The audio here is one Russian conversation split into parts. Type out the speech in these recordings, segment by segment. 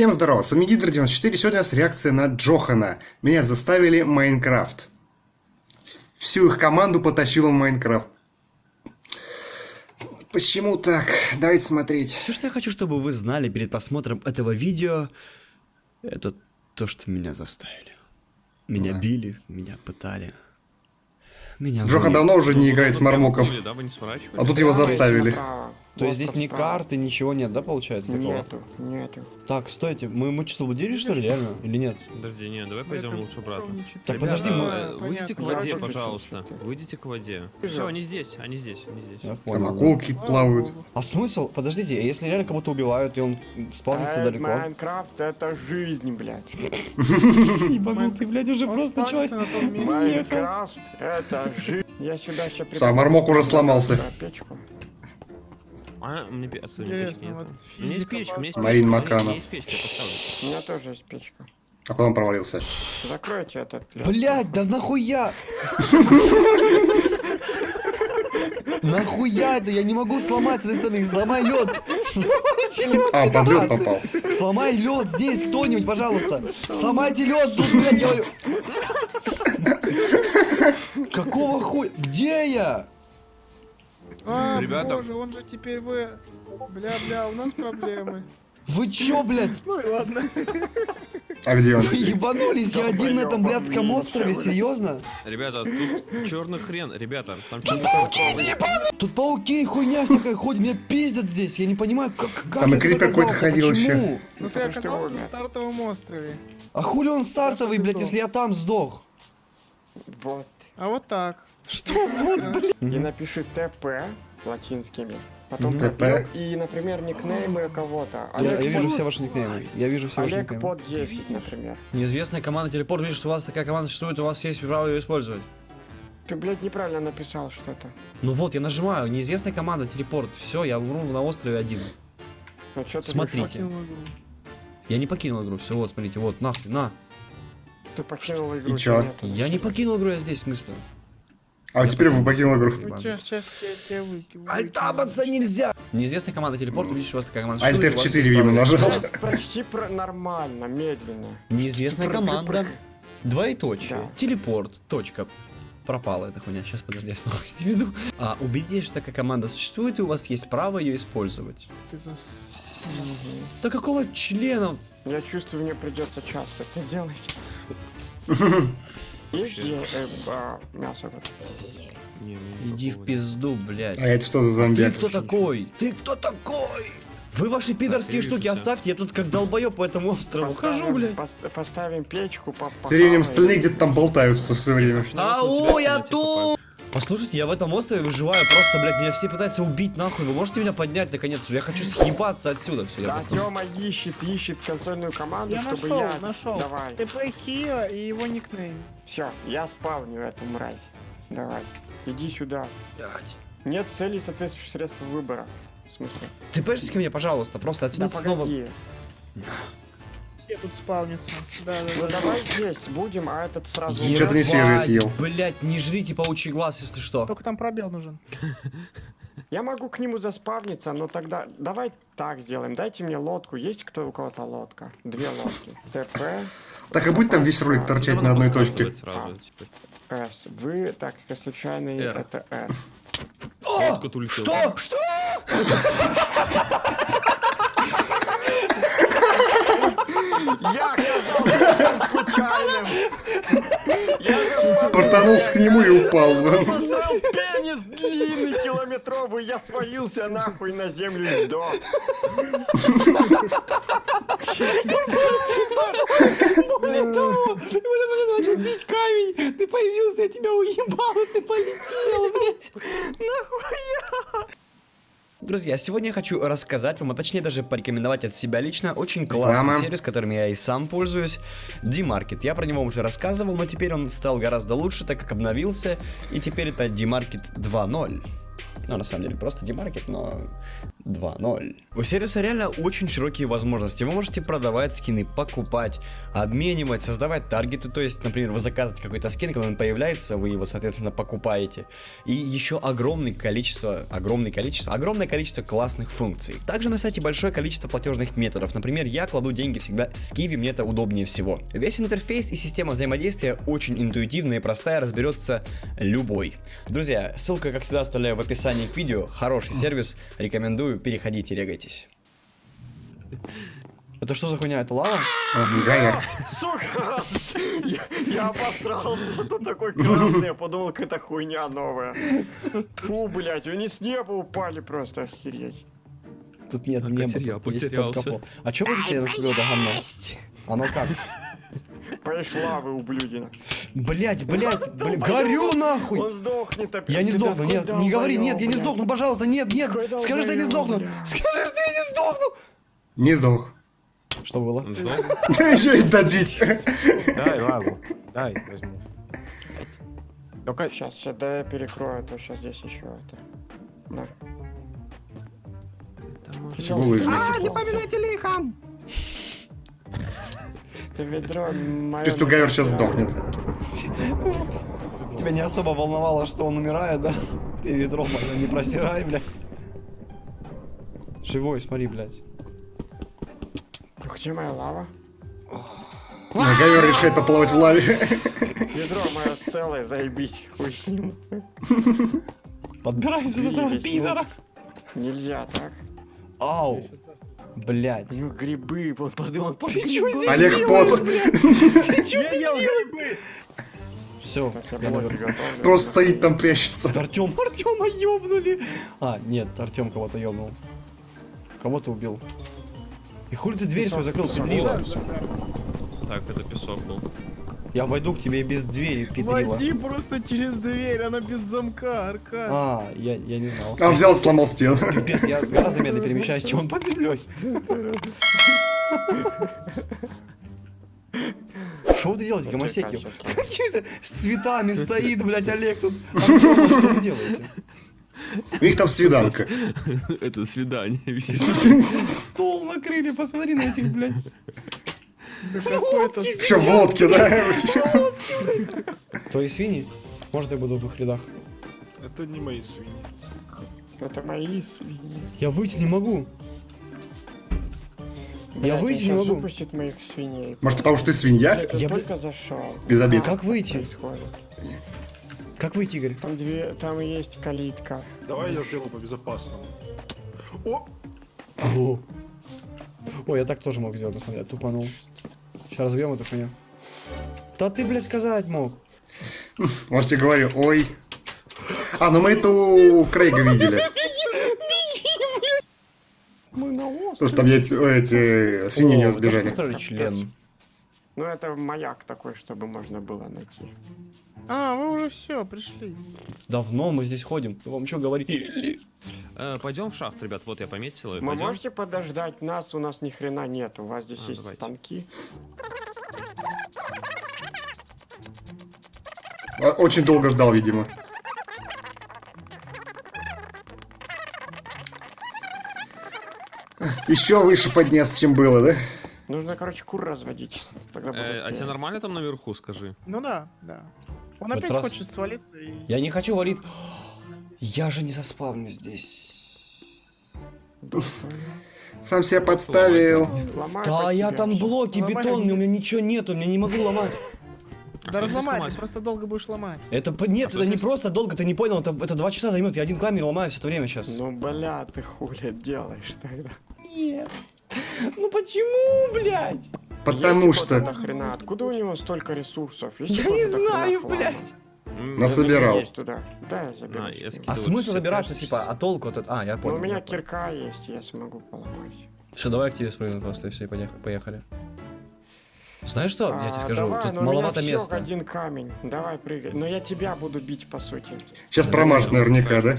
Всем здорово, с вами Гидр94, сегодня у нас реакция на Джохана. Меня заставили Майнкрафт. Всю их команду потащила в Майнкрафт. Почему так? Давайте смотреть. Все, что я хочу, чтобы вы знали перед просмотром этого видео, это то, что меня заставили. Меня Да. били, меня пытали. Меня Джохан давно уже не играет с Мармоком. А тут его заставили. То есть здесь ни карты, ничего нет, да, получается такого? Нету, нету. Так, стойте, мы, мы что, блудили, что ли, реально? Или нет? Подожди, не, давай пойдем лучше обратно. Так, Ребята, подожди, мы- э, Выйдите к воде, пожалуйста. Выйдите к воде. Все, они здесь, они здесь, они здесь. Я Там акулки плавают. А смысл? Подождите, а если реально кого-то убивают, и он спавнится Э, далеко? Майнкрафт это жизнь, блядь. Ебанутый, блядь, уже просто человек. Майнкрафт это жизнь. Я сюда сейчас Всё, Мармок уже сломался. Печку. А, мне пе- отсюда Интересно, вот. У меня есть печка, у меня есть Марин у меня Маканов. есть печка, я поставлю. У меня тоже есть печка. А куда он провалился? Закройте этот. Блять, да нахуя? Нахуя это? Я не могу сломать с этой стороны. Сломай лед. Сломайте лед. А, под лед попал. Сломай лед здесь, кто-нибудь, пожалуйста. Сломайте лед тут, блядь, говорю. Какого хуя? Где я? А, Ребята. боже, он же теперь вы... Бля-бля, у нас проблемы. Вы чё, блядь? Ну и ладно. А где он? Вы ебанулись? Я один на этом блядском острове, серьезно? Ребята, тут черный хрен, ребята, там черный хрен. Тут пауки и хуйня всякая ходит, меня пиздят здесь. Я не понимаю, как, как Там и крипер какой-то ходил почему? Ну ты оказался на стартовом острове. А хули он стартовый, блядь, если я там сдох? Вот. А вот так. Что вот, блядь? И напиши ТП латинскими. Потом пробел и, например, никнеймы кого-то. Я, я Олег вижу все ваши никнеймы. Я вижу все ваши Олег никнеймы. под 10, например. Неизвестная команда телепорт. Видишь, что у вас такая команда существует, у вас есть право ее использовать. Ты, блядь, неправильно написал что-то. Ну вот, я нажимаю. Неизвестная команда телепорт. Все, я умру на острове один. Ну что ты Смотрите. вышел? Покинул игру. Я не покинул игру. Все, вот, смотрите, вот, нахуй, на. Ты покинул игру. И чё? Я не покинул игру, я здесь, в смысле. А вот теперь вы покинул игру. Ну сейчас, сейчас я тебя выкину. Альтабаться нельзя! Неизвестная команда телепорт. Видишь, у вас такая команда Альт существует, у вас F4, есть видимо, нажал. Почти про- нормально, медленно. Неизвестная команда. Двоеточие. Да. Телепорт. Точка. Пропала эта хуйня. Сейчас, подожди, я снова веду. А, убедитесь, что такая команда существует, и у вас есть право ее использовать. Ты за- Да какого члена? Я чувствую, мне придется часто это делать. Мясо? вот? Не, мне Иди в пизду, блядь. А это что за зомби? Ты кто такой? Ты кто такой? Вы ваши пидорские я штуки оставьте, я тут как долбоёб по этому острову хожу, блядь. пост- Поставим печку, Тем временем остальные похаваем. где-то там болтаются все время. Ау, я тут! Послушайте, я в этом острове выживаю просто, блядь, меня все пытаются убить нахуй. Вы можете меня поднять наконец уже? Я хочу съебаться отсюда все. Да, Тёма ищет, ищет консольную команду, Я чтобы нашел, я... нашел. Давай. ТП Хио и его никнейм. Все, я спавню эту мразь. Давай. Иди сюда. Нет целей соответствующих средств выбора. В смысле? Ты ко мне, пожалуйста, просто Да отсюда снова. погоди. Все тут спавнятся. Да, да, Ну да. давай здесь будем, а этот сразу... Е- Чё-то не Ебать, съел. Блядь, не жрите паучий глаз, если что. Только там пробел нужен. Я могу к нему заспавниться, но тогда давай так сделаем. Дайте мне лодку. Есть кто у кого-то лодка? Две лодки. ТП, Так и будет там весь ролик торчать на одной точке. Сразу, типа. С. Вы, так как случайный, R. это улетела. Что? Что? Я оказался случайным! Я Портанулся к нему и упал. Пенис длинный километровый, я свалился нахуй на землю и сдох. Блин, Тома, я начал бить камень, ты появился, я тебя уебал, и ты полетел, блядь. Нахуя? Друзья, сегодня я хочу рассказать вам, а точнее даже порекомендовать от себя лично очень классный Реклама. сервис, которым я и сам пользуюсь, D-Market. Я про него уже рассказывал, но теперь он стал гораздо лучше, так как обновился, и теперь это D-Market 2.0. Ну, на самом деле, просто демаркет, но 2.0. У сервиса реально очень широкие возможности. Вы можете продавать скины, покупать, обменивать, создавать таргеты. То есть, например, вы заказываете какой-то скин, когда он появляется, вы его, соответственно, покупаете. И еще огромное количество, огромное количество, огромное количество классных функций. Также на сайте большое количество платежных методов. Например, я кладу деньги всегда с Kiwi, мне это удобнее всего. Весь интерфейс и система взаимодействия очень интуитивная и простая, разберется любой. Друзья, ссылка, как всегда, оставляю в описании к видео. Хороший сервис, рекомендую, переходите, регайтесь. Это что за хуйня? Это лава? Гайер. Сука! Я, я обосрался, тут такой красный, я подумал, какая-то хуйня новая. Фу, блядь, они с неба упали просто, охереть. Тут нет А, неба, тут есть потерялся. только пол. А чё будет, если я наступлю это говно? Оно как? Пришла вы, ублюдина. Блять, блять, блять, горю нахуй! Он сдохнет опять. Я не сдохну, нет, не говори, нет, я не сдохну, пожалуйста, нет, нет, скажи, что я не сдохну, скажи, что я не сдохну. Не сдох. Что было? Еще и добить. Дай лаву. Дай, возьму. Только Сейчас, сейчас, да я перекрою, а то сейчас здесь еще это. Это может- Булыжник. А, не поминайте лихом! Ты ведро мое... Чувствую, Гайер сейчас сдохнет. Тебя не особо волновало, что он умирает, да? Ты ведро мое не просирай, блядь. Живой, смотри, блядь. Где моя лава? А Гайер решает поплавать в лаве. Ведро мое целое, заебись, хуй с ним. Подбираемся с этого Весь пидора. Нельзя так. Ау. Блядь. У него грибы, он подумал, Ты чё здесь Олег Пот. Ты чё ты делаешь? Все. Просто стоит там прячется. Артем, Артема ёбнули. А, нет, Артем кого-то ёбнул. Кого-то убил. И хули ты дверь свою закрыл, педрила? Так, это песок был. Я войду к тебе и без двери, педрила. Войди просто через дверь, она без замка, Аркад. А, я, я не знал. А он взял, сломал стену. Пипец, я гораздо медленнее перемещаюсь, чем он под землей. Что вы делаете, гомосеки? Сейчас, Какие-то с цветами стоит, блядь, Олег тут. Что вы делаете? У них там свиданка. Это свидание? Стол накрыли, посмотри на этих, блядь. Какой-то... Еще водки, да? Твои свиньи? Может, я буду в их рядах? Это не мои свиньи. Это мои свиньи. Я выйти не могу. Я выйти не могу. выпустит моих свиней. Может, потому что ты свинья? Я только зашел. Без обид. Как выйти? Как выйти, Игорь? Там две, там есть калитка. Давай я сделаю по-безопасному. О! О. Ой, я так тоже мог сделать, на самом деле, тупанул. Сейчас разбьем эту хуйню. Да ты, блядь, сказать мог. Может, я говорил, ой. А, ну мы это у Крейга видели. Мы на острове. Потому что там эти, эти свиньи не сбежали. член. Ну это маяк такой, чтобы можно было найти. А, вы уже все, пришли. Давно мы здесь ходим. Вам что говорили? Э, Пойдем в шахт, ребят, вот я пометил. Вы пойдем. можете подождать нас? У нас ни хрена нет. У вас здесь А, есть давайте. станки. А, Очень долго ждал, видимо. Еще выше подняться, чем было, да? Нужно, короче, кур разводить. Тогда Э, а тебе нормально там наверху, скажи? Ну да, да. Он Вот опять раз- хочет свалиться и... Я не хочу валить. Я же не заспавню здесь. Сам себя подставил. Ломай Да, я себя там блоки Ломай бетонные, у меня ничего нету, меня не могу ломать. А Да разломай, ты просто долго будешь ломать. Это по- нет, А это не здесь? просто долго, ты не понял, это, это два часа займет, я один камень ломаю все это время сейчас. Ну, бля, ты хули делаешь тогда? Нет. Ну почему, блядь? Потому Есть что... какой-то хрена. Откуда у него столько ресурсов? Есть Я не знаю, блядь. Я Насобирал. заберу туда. Да, я заберу. На, я себе. скину. А вот смысл забираться, типа, а толку от этого? А, я Ну, понял. у меня я понял. кирка есть, я смогу поломать. Все, давай к тебе спрыгну просто, и все, и поех- поехали. Знаешь что, я тебе А, скажу, давай, тут но у меня маловато места. один камень. Давай прыгай. Но я тебя буду бить, по сути. Сейчас промажет наверняка, да?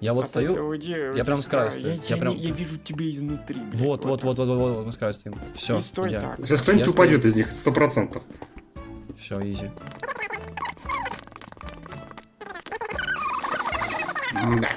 Я вот А ты стою, уйди, я уйди прям с краю края. стою. Я, Я я прям- я вижу тебя изнутри. блядь, вот, вот, вот, вот, вот, вот, мы с краю стоим. Все, так. Сейчас кто-нибудь Я упадет из них, сто процентов. Все, изи. Да.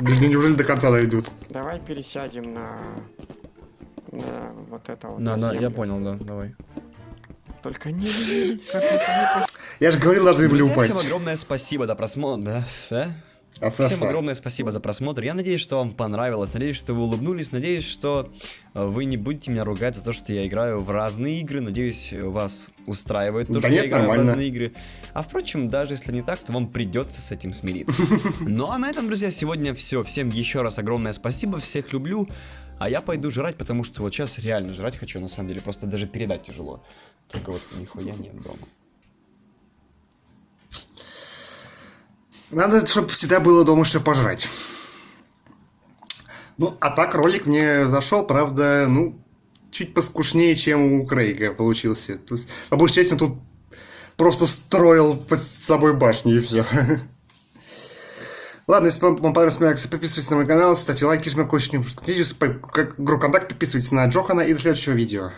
Неужели до конца дойдут? Давай пересядем на... На вот это вот. Да, на да, я понял, да, давай. Только не, Я же говорил, должны были упасть. всем огромное спасибо за просмотр. Да. Всем огромное спасибо за просмотр. Я надеюсь, что вам понравилось. Надеюсь, что вы улыбнулись. Надеюсь, что э, вы не будете меня ругать за то, что я играю в разные игры. Надеюсь, вас устраивает то, Да что нет, я играю нормально. в разные игры. А впрочем, даже если не так, то вам придется с этим смириться. Ну а на этом, друзья, сегодня все. Всем еще раз огромное спасибо. Всех люблю. А я пойду жрать, потому что вот сейчас реально жрать хочу, на самом деле. Просто даже передать тяжело. Только вот нихуя нет дома. Надо, чтобы всегда было дома что пожрать. Ну, а так ролик мне зашел, правда, ну, чуть поскушнее, чем у Крейга получился. Тут, по большей части он тут просто строил под собой башню и все. Ладно, если вам моя реакция, подписывайтесь на мой канал, ставьте лайки, жмем колокольчик, игру контакт, подписывайтесь на Джохана и до следующего видео.